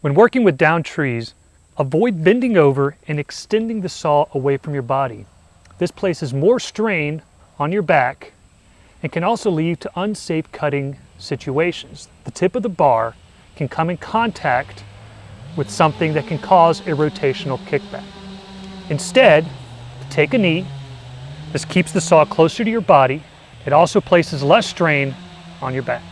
When working with down trees, avoid bending over and extending the saw away from your body. This places more strain on your back and can also lead to unsafe cutting situations. The tip of the bar can come in contact with something that can cause a rotational kickback. Instead, take a knee. This keeps the saw closer to your body. It also places less strain on your back.